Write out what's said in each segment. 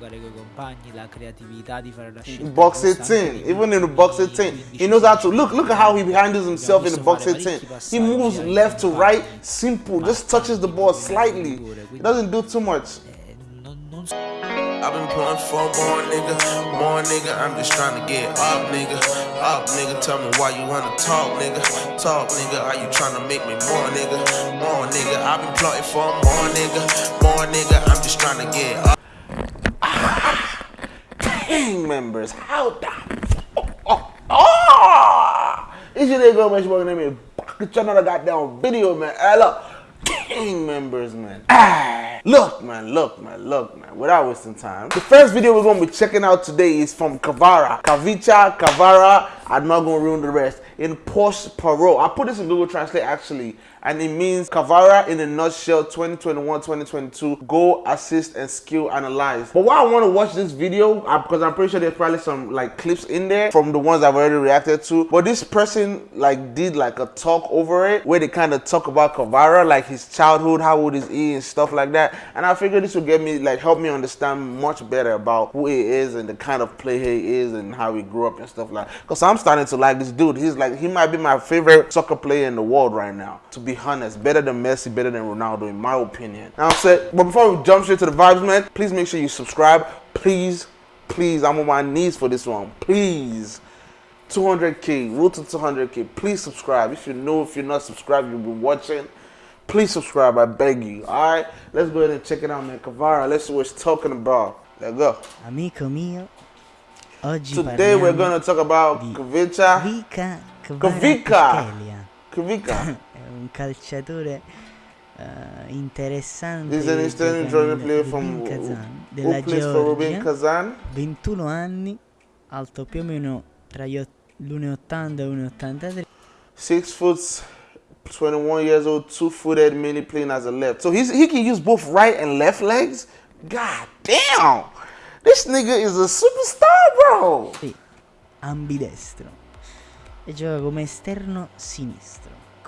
giocare con i compagni, la creatività di fare la scelta. Box 18, even in the box 18, he knows how to look. Look at how he handles himself in the box 18. He moves left to right, simple, just touches the ball slightly. He doesn't do too much. Eh, non, non so- I've been pulling for more nigga, more nigga. I'm just trying to get up, nigga. Up, nigga. Tell me why you wanna talk, nigga. Talk, nigga. Are you trying to make me more, nigga? More, nigga. I've been plotting for more, nigga. More, nigga. I'm just trying to get up. Gang members, how the oh, oh, oh! It's your nigga, man. Your name is Get another goddamn video, man. Hey, look. Gang members, man. Ah, look, man, look, man, look, man. Without wasting time. The first video we're gonna be checking out today is from Kavara. Kavicha, Kavara. I'm not gonna ruin the rest. In Porsche Parole. I put this in Google Translate actually, and it means Kavara in a nutshell 2021-2022 goal, assist, and skill analyze. But why I want to watch this video, because I'm pretty sure there's probably some like clips in there from the ones I've already reacted to. But this person like did like a talk over it where they kind of talk about Kavara, like his childhood, how old is he, and stuff like that. And I figured this would get me like help me understand much better about who he is and the kind of player he is and how he grew up and stuff like. that. Because I'm starting to like this dude. He's like he might be my favorite soccer player in the world right now. To be honest, better than Messi, better than Ronaldo in my opinion. Now set. But before we jump straight to the vibes, man, please make sure you subscribe. Please, please, I'm on my knees for this one. Please. 200k, road to 200k. Please subscribe. If you know, if you're not subscribed, you've been watching. Please subscribe. I beg you. All right, let's go ahead and check it out, man. Kavara. Let's see what it's talking about. Let's go. Amico mio, Today we're gonna talk about. Vika Kvaratskhelia. Kvaratskhelia. È un calciatore eh, interessante This is an Eastern Jordan player Rubin from Kazan della plays for Rubin Georgia, Kazan. 21 anni, alto più o meno tra gli ot- l'1,80 e 1,83 Six foot, 21 years old, two footed, mainly playing as a left. So he's, he can use both right and left legs. God damn, this nigga is a superstar, bro. e ambidestro e gioca come esterno sinistro.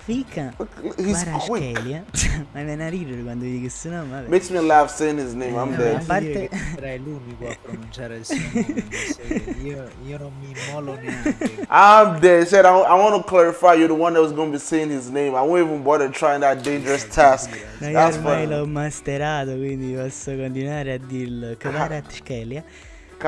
Kvika He's quick. Kvaratskhelia ma mi viene a ridere quando dico questo nome, vabbè. Makes me laugh saying his name. I'm Eh, dead. a parte- Sarai l'unico a pronunciare il suo nome. Io, io non mi immolo neanche. I'm dead. Said I, I want to clarify. You're the one that was gonna be saying his name. I won't even bother trying that dangerous task. Ma io That's ormai fine. l'ho masterato, quindi posso continuare a dirlo. Kvaratskhelia. A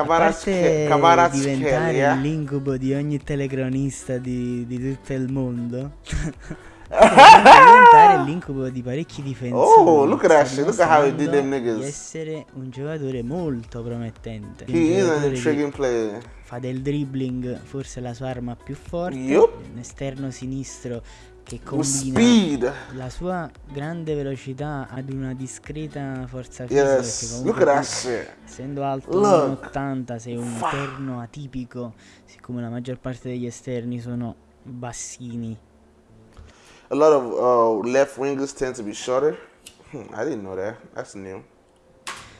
Parte diventare Kavaratskhelia. l'incubo di ogni telecronista di, di tutto il mondo. diventare l'incubo di parecchi difensori. Oh, look at that. Look at how he did them niggas. Di essere un giocatore molto promettente. He is che intriguing player. Fa del dribbling forse la sua arma più forte. Un esterno sinistro che combina speed. la sua grande velocità ad una discreta forza fisica. Yes. comunque Look at shit. Essendo alto Look. 1,80 sei un Fa- esterno atipico, siccome la maggior parte degli esterni sono bassini. A lot of uh, left wingers tend to be shorter. Hmm, I didn't know that. That's new.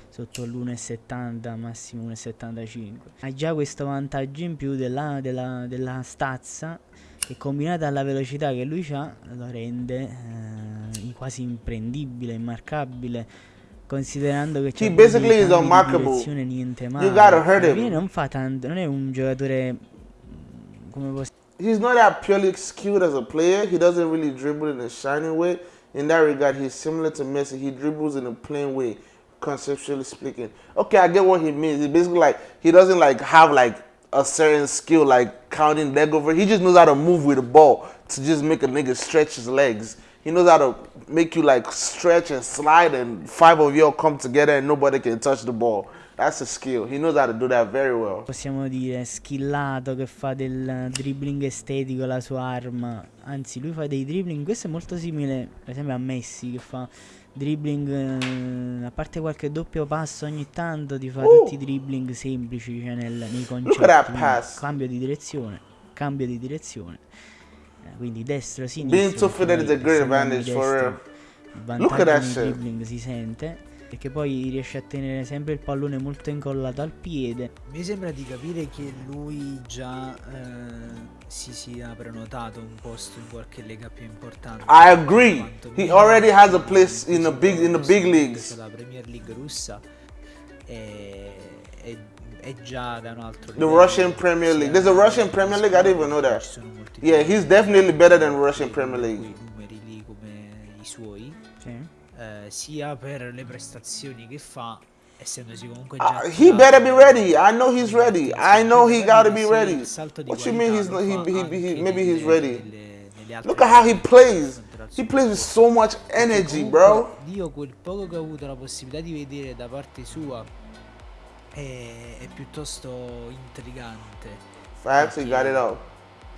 sotto l'1,70 massimo 1,75 ha già questo vantaggio in più della, della, della stazza che combinata alla velocità che lui ha lo rende eh, quasi imprendibile, immarcabile considerando che c'è unmarkable. direzione niente male You gotta hurt him. Lui non fa tanto non è un giocatore mm, come posso He's not that purely skilled as a player. He doesn't really dribble in a shining way. In that regard, he's similar to Messi. He dribbles in a plain way, conceptually speaking. Okay, I get what he means. He basically like he doesn't like have like a certain skill like counting leg over. He just knows how to move with the ball to just make a nigga stretch his legs. He knows how to make you like stretch and slide, and five of you all come together and nobody can touch the ball. That's a skill. He knows how to do that very well. possiamo dire skillato che fa del dribbling estetico la sua arma anzi lui fa dei dribbling questo è molto simile per esempio a Messi che fa dribbling eh, a parte qualche doppio passo ogni tanto ti fa Uh. tutti i dribbling semplici cioè nel, nei concetti. Cambio di direzione cambio di direzione. Eh, quindi destro Being sinistro two-footed is a great advantage, for il Look at that vantaggio dribbling si sente perché poi riesce a tenere sempre il pallone molto incollato al piede Mi sembra di capire che lui già eh, si sia prenotato un posto in qualche lega più importante. I agree. He already has a place in the big in the big leagues. La Premier League russa e è, è già da un altro The Russian Premier League. There's a Russian Premier League? I didn't even know that. Yeah, he's definitely better than Russian Premier League. numeri lì come i suoi, Sì. Eh, sia per le prestazioni che fa, essendosi comunque Uh, già he attivato better be ready. I know he's ready. I know he gotta be ready. What you mean he's he, he, he, maybe he's ready. Look at how he plays. He plays with so much energy, bro. Io quel poco che ho avuto la possibilità di vedere da parte sua è, è piuttosto intrigante. Facts, he got it up.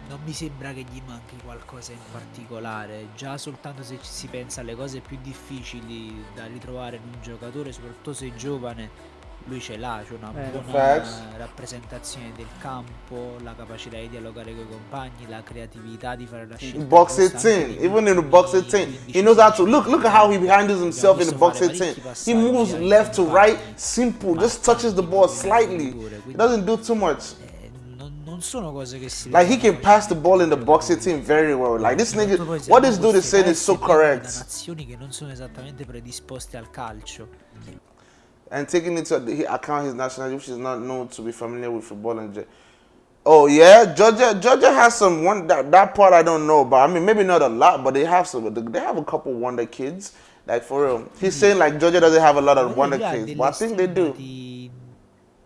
Non mi sembra che gli manchi qualcosa in particolare, già soltanto se ci si pensa alle cose più difficili da ritrovare in un giocatore, soprattutto se giovane, lui ce l'ha, c'è una Vero. buona Facts. rappresentazione del campo, la capacità di dialogare con i compagni, la creatività di fare la scelta. Box giusta anche 18, nei even in the box 18, he knows how to look. Look at how he handles himself in the box 18. He moves left to right, simple, just touches the ball slightly. He doesn't do too much. Non, non sono cose che si Like he can pass the ball in the box 18 very well. Like this nigga, Soprattutto poi se what this dude is saying is so teste piene Da correct. nazioni che non sono esattamente predisposte al calcio. And taking into account his nationality, which is not known to be familiar with football and. Oh yeah, Georgia. Georgia has some one that that part I don't know, but I mean maybe not a lot, but they have some. They have a couple wonder kids. Like for real, he's mm. saying like Georgia doesn't have a lot of wonder kids, but I think they do.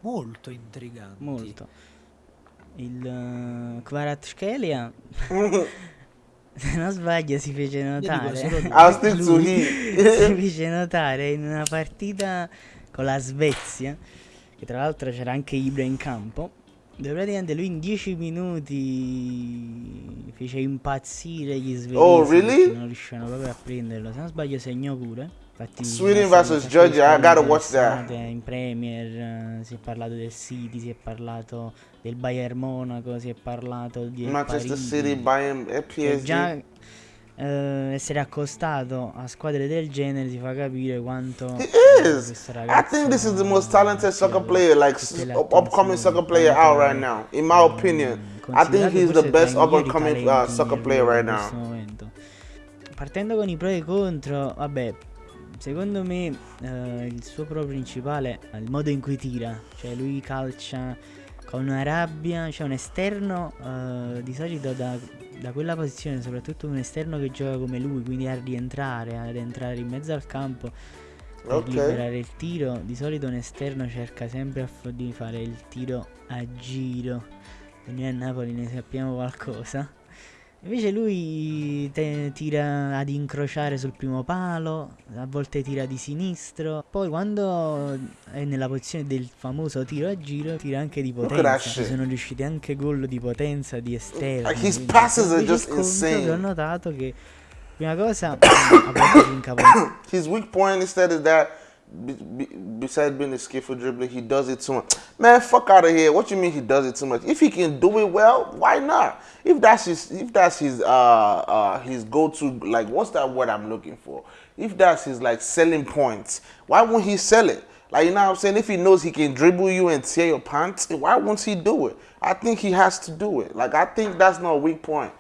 Molto intriganti. Molto. Il uh, Kvaratskhelia, se non sbaglio, si fece notare. Lui si fece notare in una partita con la Svezia, che tra l'altro c'era anche Ibra in campo, dove praticamente lui in 10 minuti fece impazzire gli svedesi. Oh, really? Non riuscivano proprio a prenderlo. Se non sbaglio segnò pure. Infatti, Sweden basta Georgia, I gotta watch that. In Premier eh, si è parlato del City, si è parlato del Bayern Monaco, si è parlato di Manchester Parigi. City a E già PSG. eh, essere accostato a squadre del genere ti fa capire quanto He is. I think this is the most talented soccer player, like upcoming soccer player out right now, in my mm, opinion. I think he's the best i up and migliori coming uh, soccer player right mondo in questo now. momento. Partendo con i pro e i contro, vabbè, secondo me eh, il suo pro principale è il modo in cui tira, cioè lui calcia con una rabbia, c'è un esterno eh, di solito da, da quella posizione, soprattutto un esterno che gioca come lui, quindi a rientrare, ad entrare in mezzo al campo per Ok. liberare il tiro. Di solito un esterno cerca sempre di fare il tiro a giro. E noi a Napoli ne sappiamo qualcosa. Invece lui tira ad incrociare sul primo palo, a volte tira di sinistro. Poi quando è nella posizione del famoso tiro a giro, tira anche di potenza. Ci sono riusciti anche gol di potenza, di esterno. Like, his quindi- passes are just insane. Ho notato che prima cosa a volte si incaponita. His weak point instead is that be, be, besides being a skillful dribbler, he does it too much. Man, fuck out of here. What you mean he does it too much? If he can do it well, why not? If that's his, if that's his, uh, uh, his go-to, like, what's that word I'm looking for? If that's his like selling points, why won't he sell it? Like, you know what I'm saying? If he knows he can dribble you and tear your pants, why won't he do it? I think he has to do it. Like, I think that's not a weak point.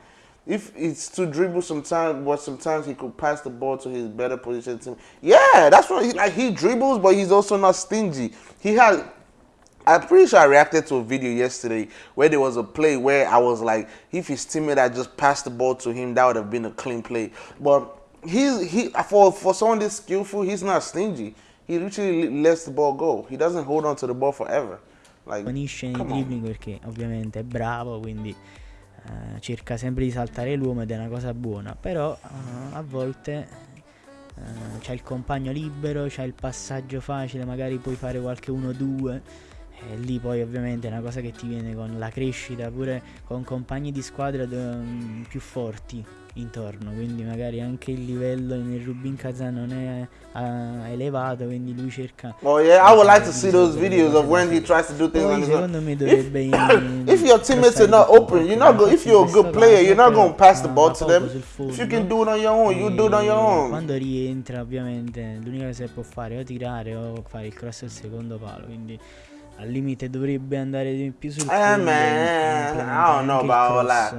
If it's to dribble sometimes, but sometimes he could pass the ball to his better position team. Yeah, that's what he like. He dribbles, but he's also not stingy. He had. I'm pretty sure I reacted to a video yesterday where there was a play where I was like, if his teammate had just passed the ball to him, that would have been a clean play. But he's he for for someone this skillful, he's not stingy. He literally lets the ball go. He doesn't hold on to the ball forever. Like Finisce nei come on. dribbling perché ovviamente è bravo, quindi eh, cerca sempre di saltare l'uomo ed è una cosa buona, però eh, a volte eh, c'è il compagno libero, c'è il passaggio facile, magari puoi fare qualche 1-2 e lì poi ovviamente è una cosa che ti viene con la crescita, pure con compagni di squadra mm, più forti intorno, quindi magari anche il livello nel Rubin Kazan non è eh, elevato, quindi lui cerca Oh yeah, I would like to see those videos of when he tries to do things own. secondo me dovrebbe If your teammates are not open, you're not go. If you're a good player, you're not gonna pass the ball to them. If you can do it on your own, you do it on your own. Quando rientra, ovviamente, l'unica cosa che può fare è o tirare o fare il cross al secondo palo. Quindi al limite dovrebbe andare di più sul Eh, man, I don't know about all that.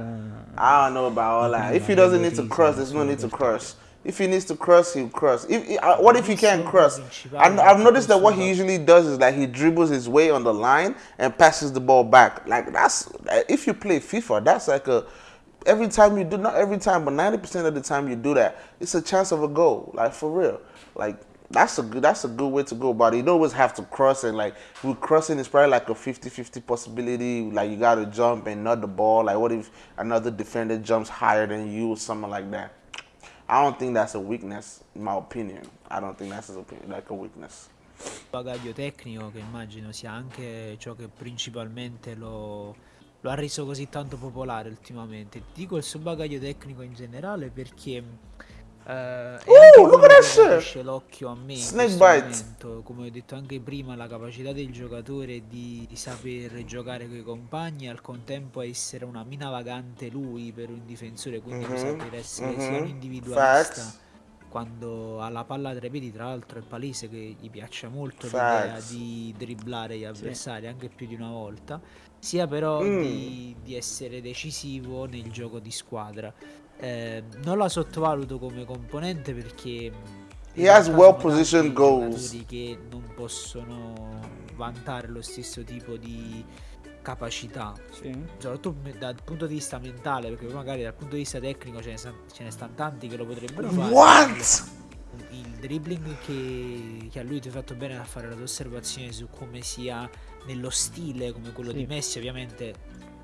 I don't know about all that. If he doesn't need to cross, there's no need to cross. If he needs to cross, he'll cross. If uh, what if he can't cross? And I've noticed that what he usually does is that he dribbles his way on the line and passes the ball back. Like that's if you play FIFA, that's like a every time you do not every time, but ninety percent of the time you do that, it's a chance of a goal. Like for real. Like that's a good that's a good way to go it. You always have to cross and like with crossing is probably like a 50-50 possibility. Like you gotta jump and not the ball. Like what if another defender jumps higher than you or something like that? I don't think that's a weakness, in my opinion. I don't think that's a, like a weakness. bagaglio tecnico che immagino sia anche ciò che principalmente lo, lo ha reso così tanto popolare ultimamente. Ti dico il suo bagaglio tecnico in generale perché eh, è anche look at that l'occhio a me momento. Come ho detto anche prima, la capacità del giocatore di, di saper giocare con i compagni e al contempo essere una mina vagante lui per un difensore, quindi Mhm, saper essere sia un individualista Facts. quando ha la palla tra i piedi, tra l'altro è palese che gli piaccia molto l'idea di dribblare gli avversari anche più di una volta, sia però Mm. di, di essere decisivo nel gioco di squadra. Eh, non la sottovaluto come componente perché He in has well positioned goals. che non possono vantare lo stesso tipo di capacità Sì. soprattutto dal punto di vista mentale, perché magari dal punto di vista tecnico ce ne, sta- ce ne stanno tanti che lo potrebbero fare. What? Il dribbling che, che a lui ti ha fatto bene a fare la tua osservazione su come sia nello stile come quello Sì. di Messi, ovviamente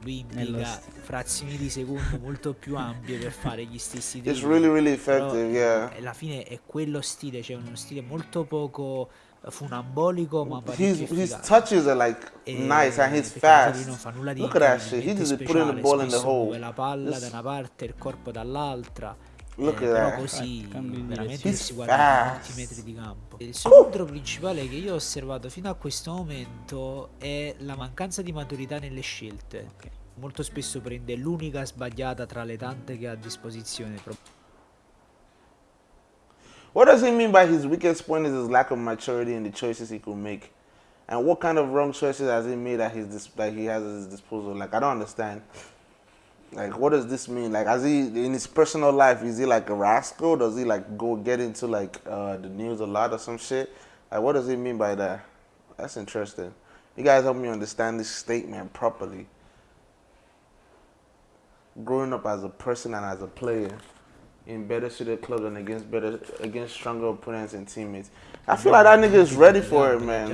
lui st- frazioni di secondo molto più ampie per fare gli stessi It's dribbling. really, really Però, effective, yeah. eh, alla fine è quello stile, cioè uno stile molto poco eh, funambolico ma His parecchio his touches are like E nice and he's fast. non fa nulla di Look at that shit. He just putting the speciale, ball in the hole. la palla This- da una parte e il corpo dall'altra. Look eh, at però that. così Ah, di veramente si guarda a molti fast. metri di campo. Il secondo principale che io ho osservato fino a questo momento è la mancanza di maturità nelle scelte. Ok. Molto spesso prende l'unica sbagliata tra le tante che ha a disposizione. What does he mean by his weakest point is his lack of maturity in the choices he could make? And what kind of wrong choices has he made that, his that he has at his disposal? Like, I don't understand. Like, what does this mean? Like, has he, in his personal life, is he like a rascal? Does he like go get into like uh, the news a lot or some shit? Like, what does he mean by that? That's interesting. You guys help me understand this statement properly. Growing up as a person and as a player in better suited clubs and against better against stronger opponents and teammates. I feel like that nigga is ready for it, man.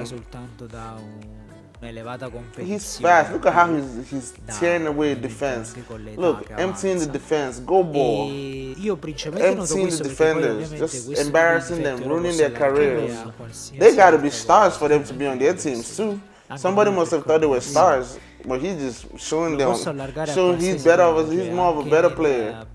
Soltanto da un- un'elevata competizione. He's fast. Look at how he's he's da- tearing away ovviamente defense. anche con l'età Look, che emptying the avanza. defense. Go ball. E io principalmente noto Emptying questo the perché poi defenders, ovviamente just questo tipo di embarrassing them, difetto lo ruining posso their applicare careers. a qualsiasi They gotta be altra stars cosa. for them to be on their teams too. Anche Somebody lui must have per thought they were come- stars, but he's just showing Lo them, posso allargare a showing he's qualsiasi better. Of cosa, a, he's cioè more of a anche better nel- player.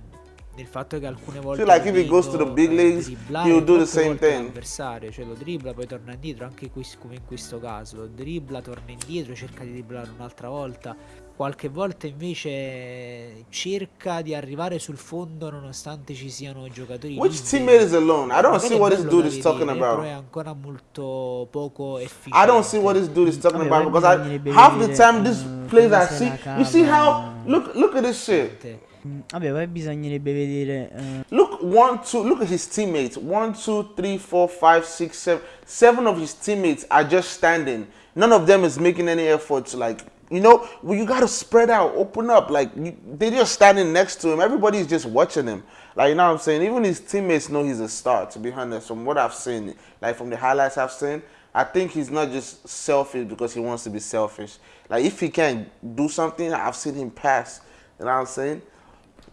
Nel fatto che alcune volte feel like if he goes to the big eh, leagues, will do the same thing. l'avversario, cioè lo dribbla, poi torna indietro, anche qui- come in questo caso, lo dribbla, torna indietro, cerca di dribblare un'altra volta. Qualche volta invece cerca di arrivare sul fondo nonostante ci siano giocatori Which teammate is alone? I don't see what this dude is talking Però è about. ancora molto poco efficiente. I don't see what this dude is talking about because I, half the time this eh, plays come I se see. You see how look look at this shit. Vabbè, poi bisognerebbe vedere. eh, Look one two. Look at his teammates. One two three four five six seven. Seven of his teammates are just standing. None of them is making any effort to like. You know, well, you gotta spread out, open up. Like you, they're just standing next to him. Everybody's just watching him. Like you know what I'm saying. Even his teammates know he's a star. To be honest, from what I've seen, like from the highlights I've seen, I think he's not just selfish because he wants to be selfish. Like if he can do something, I've seen him pass. You know what I'm saying?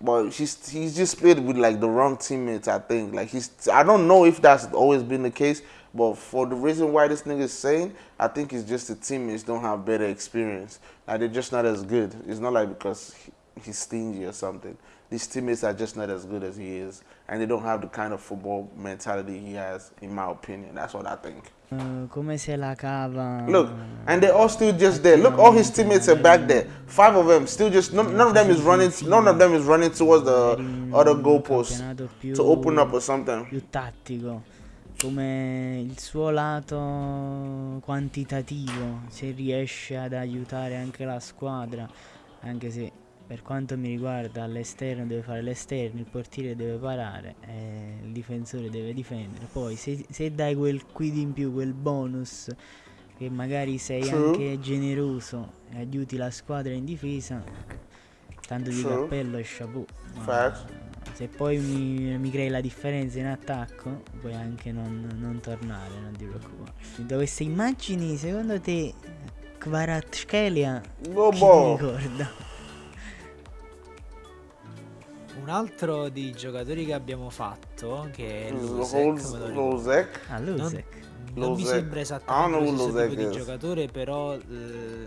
But he's he's just played with like the wrong teammates. I think like he's I don't know if that's always been the case, but for the reason why this nigga is saying, I think it's just the teammates don't have better experience. Like they're just not as good. It's not like because he, he's stingy or something. These teammates are just not as good as he is, and they don't have the kind of football mentality he has, in my opinion. That's what I think. Eh, come se la cava. Look, and they're all still just there. Look, all his teammates are back there. Five of them still just none, none of them is running. None of them is running towards the other goalpost più, to open up or something. più tattico. Come il suo lato quantitativo, se riesce ad aiutare anche la squadra, anche se per quanto mi riguarda all'esterno deve fare l'esterno, il portiere deve parare, eh, il difensore deve difendere. Poi se, se dai quel quid in più, quel bonus, che magari sei True. anche generoso e aiuti la squadra in difesa, tanto di True. cappello e chapeau. Se poi mi, mi crei la differenza in attacco, puoi anche non, non tornare, non ti preoccupare. Da queste immagini, secondo te, Kvaratskhelia Go chi ti ball. ricorda? Un altro dei giocatori che abbiamo fatto, che è Lusek. Ah, Lusek. non mi Losec. sembra I esattamente don't lo stesso tipo di giocatore, però eh,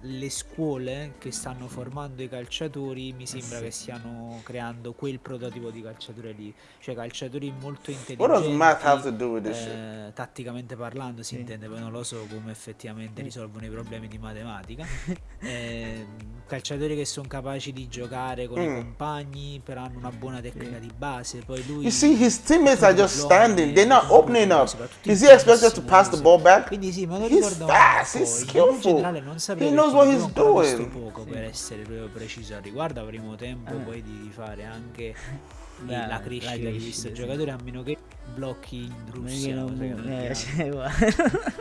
le scuole che stanno formando i calciatori mi sembra sì. che stiano creando quel prototipo di calciatore lì, cioè calciatori molto What intelligenti. does math have to do with this shit? eh, tatticamente parlando si Sì. intende, poi non lo so come effettivamente risolvono i problemi di matematica. Eh, calciatori che sono capaci di giocare con i Mm. compagni, però hanno una buona tecnica di base. Poi lui You see, his teammates are just Diploma, standing. They're not opening up. Is he expected to pass the ball back? Quindi sì, me lo He's fast, he's In skillful. generale non saprei He knows what he's doing. poco per essere proprio preciso al riguardo, avremo tempo Ah. poi di fare anche La- la, la crescita di questo sì. giocatore a meno che blocchi in Russia, non non è cioè, guarda.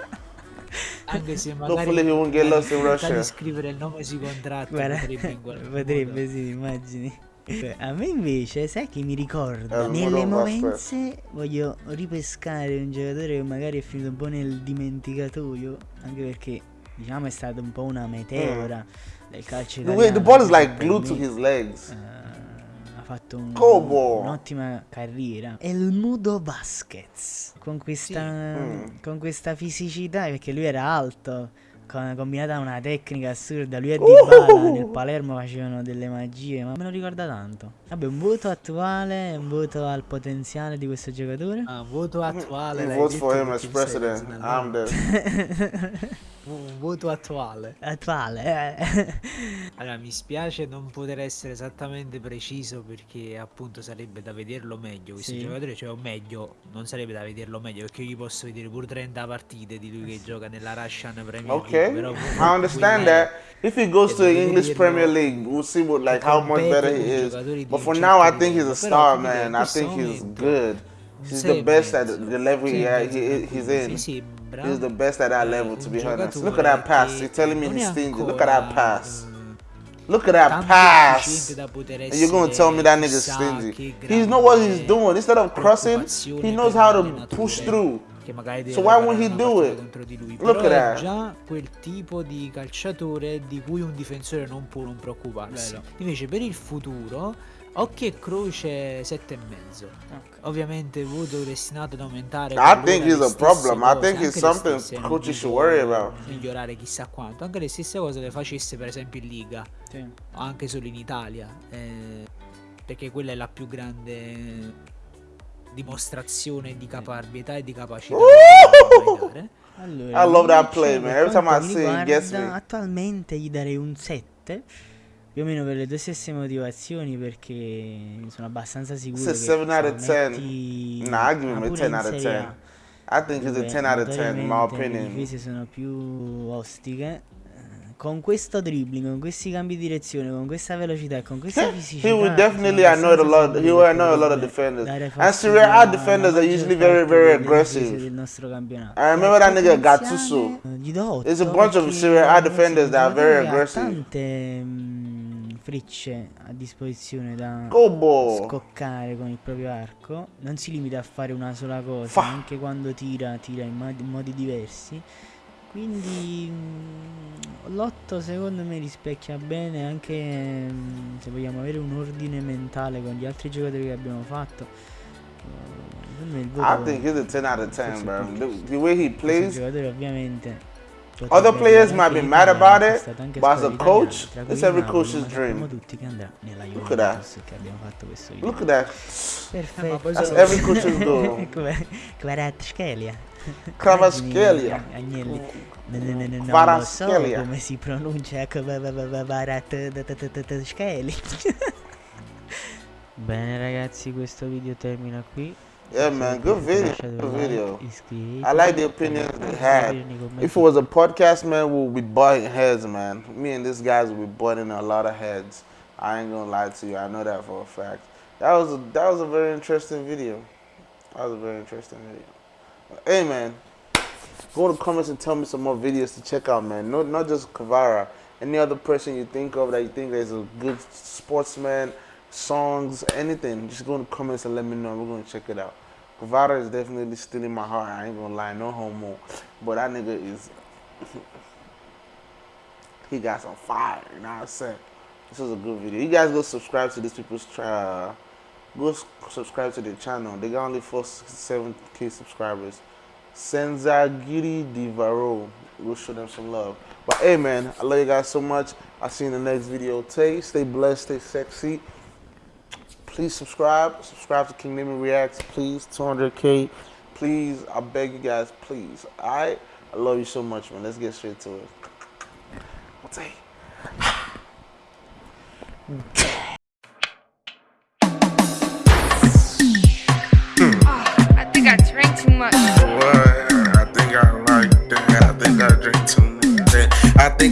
Anche se magari Hopefully he won't get lost in in realtà Russia. di scrivere il nome sui contratti Guarda, potrebbe sì, immagini. Beh, A me invece, sai chi mi ricorda? Eh, Nelle movenze voglio ripescare un giocatore che magari è finito un po' nel dimenticatoio, anche perché diciamo è stata un po' una meteora del calcio The italiano. the ball is se like glued to his legs. ha fatto un- un'ottima carriera. E il Mudo Vasquez con questa, Mm. con questa fisicità, perché lui era alto, con- combinata a una tecnica assurda. Lui e Uh! Dybala nel Palermo facevano delle magie, ma me lo ricorda tanto. Vabbè, un voto attuale, un voto al potenziale di questo giocatore. Ah, voto attuale. He l'hai votes detto for him as president. I'm. Un voto attuale. attuale, eh. Allora, mi spiace non poter essere esattamente preciso perché appunto sarebbe da vederlo meglio questo Sì. giocatore, cioè o meglio, non sarebbe da vederlo meglio perché io gli posso vedere pure 30 partite di lui che gioca nella Russian Premier League, Okay, però I understand that. If he goes to the English Premier League, we'll see what like how much better he is. But for un now, I think he's a star, man. I think he's good. He's the best at the level Sei he, he's in. He's the best at that level, to be honest. Look at that pass. You're telling me he's stingy. Look at that pass. Look at that pass. efficiente da poter And you're gonna tell me that nigga's stingy. He know what he's doing. Instead of crossing, he knows how to push through. Che magari deve So why won't preparare he do it? contro di lui. Look Però at è già quel tipo di calciatore di cui un difensore non può non preoccuparsi. Vero. Invece per il futuro occhio e croce 7 e mezzo. Ovviamente voto destinato ad aumentare. I think he's a problem. I cose, think anche it's something dico should worry about. Migliorare chissà quanto, anche le stesse cose le facesse per esempio in Liga Sì. anche solo in Italia, eh, perché quella è la più grande dimostrazione di caparbietà e di capacità mai dare. Allora, I love that invece, play, man. per Every time I gets riguarda, me. Attualmente gli darei un 7. Più o meno per le tue stesse motivazioni, perché sono abbastanza sicuro. It's che a 7 out of se 10. metti- Nah, I give him ma a pure 10 in out of Serie 10. A, I think he's a dove 10 out of 10, in my notoriamente Le opinion. difese sono più ostiche. Con questo dribbling, con questi cambi di direzione, con questa velocità e con questa fisicità. He would definitely annoy a lot. He che annoy a lot of defenders. And Serie A defenders are usually very, very aggressive. del nostro campionato. I remember that nigga Gattuso. Gli do There's a bunch of Serie A defenders that are very aggressive. tante mm, fricce a disposizione da Go ball. scoccare con il proprio arco. Non si limita a fare una sola cosa, Fa. anche quando tira, tira in, modi- in modi diversi. Quindi mm, l'otto secondo me rispecchia bene anche mm, se vogliamo avere un ordine mentale con gli altri giocatori che abbiamo fatto. I think he's a 10 out of 10, Forse bro. The, the way he plays, ovviamente Other players might be mad about it, but as a coach, it's every coach's dream. Look at that. Look at that. Perfetto. That's every coach's goal. Come Kvaratskhelia. Kvaratskhelia. Agnelli. No, no, no, no, non lo so Kvaratskhelia. come si pronuncia Kvaratskhelia. Bene ragazzi, questo video termina qui. Yeah, man. Good video. Good video. I like the opinions they had. scrivete nei commenti If it was a podcast, man, we'll be butting heads, man. Me and these guys will be butting a lot of heads. I ain't gonna lie to you. I know that for a fact. That was a, that was a very interesting video. That was a very interesting video. Hey man, go in the comments and tell me some more videos to check out, man. No, not just Kavara. Any other person you think of that you think is a good sportsman, songs, anything. Just go in the comments and let me know. We're gonna check it out. Kavara is definitely still in my heart. I ain't gonna lie, no homo. But that nigga is he got some fire, you know what I'm saying? This was a good video. You guys go subscribe to these people's uh, go subscribe to the channel. They got only four seven K subscribers. Senza Giri Divaro. We'll show them some love. But hey man, I love you guys so much. I'll see you in the next video. Tay, stay blessed, stay sexy. Please subscribe. Subscribe to King Nimi Reacts, please. 200k. Please, I beg you guys, please. Alright? I love you so much, man. Let's get straight to it. What's? I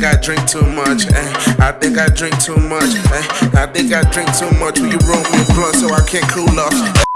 think I drink too much. eh. I think I drink too much. eh. I think I drink too much. Will you roll me a blunt so I can't cool off?